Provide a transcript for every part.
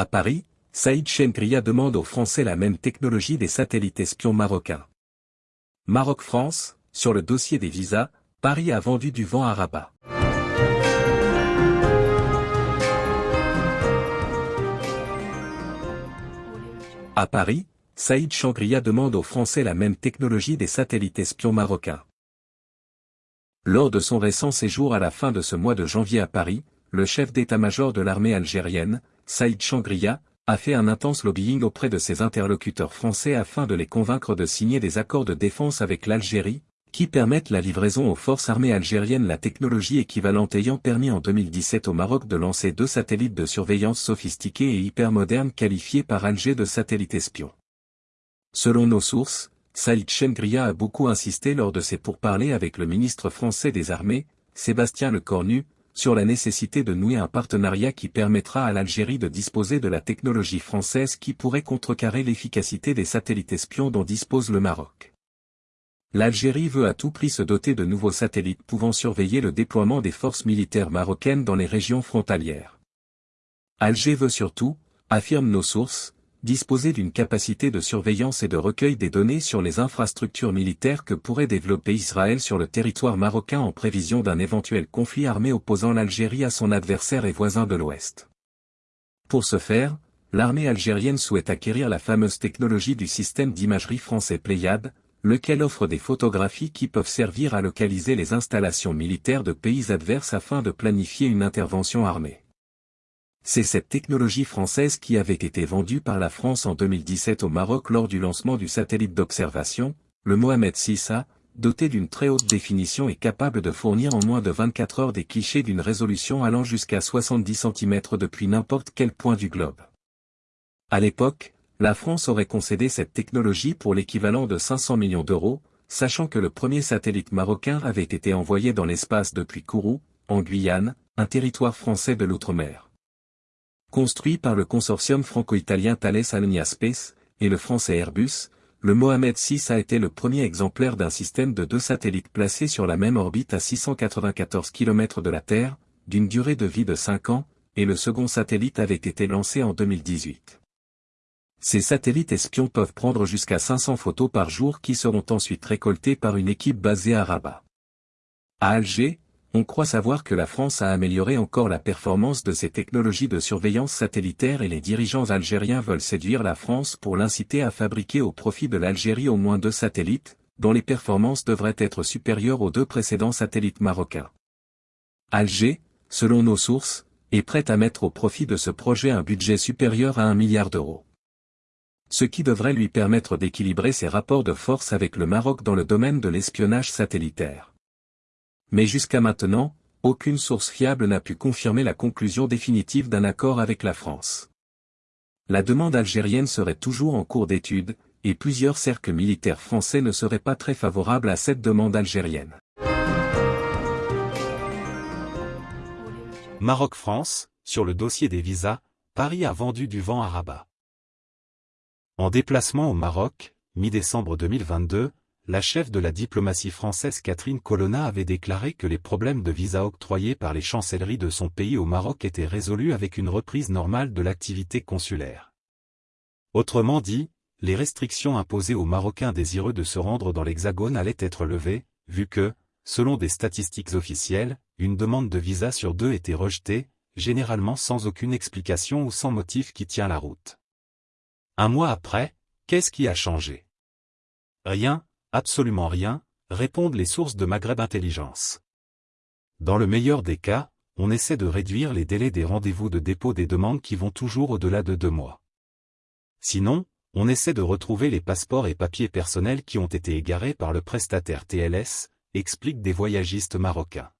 À Paris, Saïd Chengria demande aux Français la même technologie des satellites espions marocains. Maroc-France, sur le dossier des visas, Paris a vendu du vent à Rabat. À Paris, Saïd Changria demande aux Français la même technologie des satellites espions marocains. Lors de son récent séjour à la fin de ce mois de janvier à Paris, le chef d'état-major de l'armée algérienne, Saïd Changria, a fait un intense lobbying auprès de ses interlocuteurs français afin de les convaincre de signer des accords de défense avec l'Algérie, qui permettent la livraison aux forces armées algériennes la technologie équivalente ayant permis en 2017 au Maroc de lancer deux satellites de surveillance sophistiqués et hyper modernes qualifiés par Alger de satellites espions. Selon nos sources, Saïd Chengria a beaucoup insisté lors de ses pourparlers avec le ministre français des Armées, Sébastien Lecornu, sur la nécessité de nouer un partenariat qui permettra à l'Algérie de disposer de la technologie française qui pourrait contrecarrer l'efficacité des satellites espions dont dispose le Maroc. L'Algérie veut à tout prix se doter de nouveaux satellites pouvant surveiller le déploiement des forces militaires marocaines dans les régions frontalières. Alger veut surtout, affirment nos sources, disposer d'une capacité de surveillance et de recueil des données sur les infrastructures militaires que pourrait développer Israël sur le territoire marocain en prévision d'un éventuel conflit armé opposant l'Algérie à son adversaire et voisin de l'Ouest. Pour ce faire, l'armée algérienne souhaite acquérir la fameuse technologie du système d'imagerie français Pléiade, lequel offre des photographies qui peuvent servir à localiser les installations militaires de pays adverses afin de planifier une intervention armée. C'est cette technologie française qui avait été vendue par la France en 2017 au Maroc lors du lancement du satellite d'observation, le Mohamed VI doté d'une très haute définition et capable de fournir en moins de 24 heures des clichés d'une résolution allant jusqu'à 70 cm depuis n'importe quel point du globe. À l'époque, la France aurait concédé cette technologie pour l'équivalent de 500 millions d'euros, sachant que le premier satellite marocain avait été envoyé dans l'espace depuis Kourou, en Guyane, un territoire français de l'outre-mer. Construit par le consortium franco-italien Thales Alenia Space, et le français Airbus, le Mohamed VI a été le premier exemplaire d'un système de deux satellites placés sur la même orbite à 694 km de la Terre, d'une durée de vie de 5 ans, et le second satellite avait été lancé en 2018. Ces satellites espions peuvent prendre jusqu'à 500 photos par jour qui seront ensuite récoltées par une équipe basée à Rabat. À Alger, on croit savoir que la France a amélioré encore la performance de ses technologies de surveillance satellitaire et les dirigeants algériens veulent séduire la France pour l'inciter à fabriquer au profit de l'Algérie au moins deux satellites, dont les performances devraient être supérieures aux deux précédents satellites marocains. Alger, selon nos sources, est prête à mettre au profit de ce projet un budget supérieur à un milliard d'euros ce qui devrait lui permettre d'équilibrer ses rapports de force avec le Maroc dans le domaine de l'espionnage satellitaire. Mais jusqu'à maintenant, aucune source fiable n'a pu confirmer la conclusion définitive d'un accord avec la France. La demande algérienne serait toujours en cours d'étude, et plusieurs cercles militaires français ne seraient pas très favorables à cette demande algérienne. Maroc-France, sur le dossier des visas, Paris a vendu du vent à Rabat. En déplacement au Maroc, mi-décembre 2022, la chef de la diplomatie française Catherine Colonna avait déclaré que les problèmes de visa octroyés par les chancelleries de son pays au Maroc étaient résolus avec une reprise normale de l'activité consulaire. Autrement dit, les restrictions imposées aux Marocains désireux de se rendre dans l'Hexagone allaient être levées, vu que, selon des statistiques officielles, une demande de visa sur deux était rejetée, généralement sans aucune explication ou sans motif qui tient la route. Un mois après, qu'est-ce qui a changé? Rien, absolument rien, répondent les sources de Maghreb Intelligence. Dans le meilleur des cas, on essaie de réduire les délais des rendez-vous de dépôt des demandes qui vont toujours au-delà de deux mois. Sinon, on essaie de retrouver les passeports et papiers personnels qui ont été égarés par le prestataire TLS, expliquent des voyagistes marocains.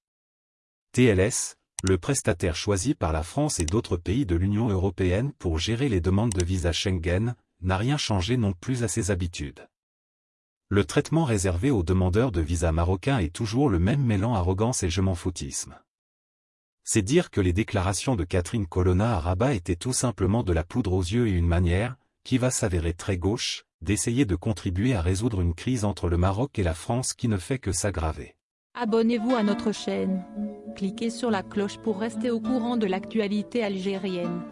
TLS, le prestataire choisi par la France et d'autres pays de l'Union européenne pour gérer les demandes de visa Schengen, n'a rien changé non plus à ses habitudes. Le traitement réservé aux demandeurs de visa marocains est toujours le même mêlant arrogance et je m'en foutisme. C'est dire que les déclarations de Catherine Colonna à Rabat étaient tout simplement de la poudre aux yeux et une manière, qui va s'avérer très gauche, d'essayer de contribuer à résoudre une crise entre le Maroc et la France qui ne fait que s'aggraver. Abonnez-vous à notre chaîne. Cliquez sur la cloche pour rester au courant de l'actualité algérienne.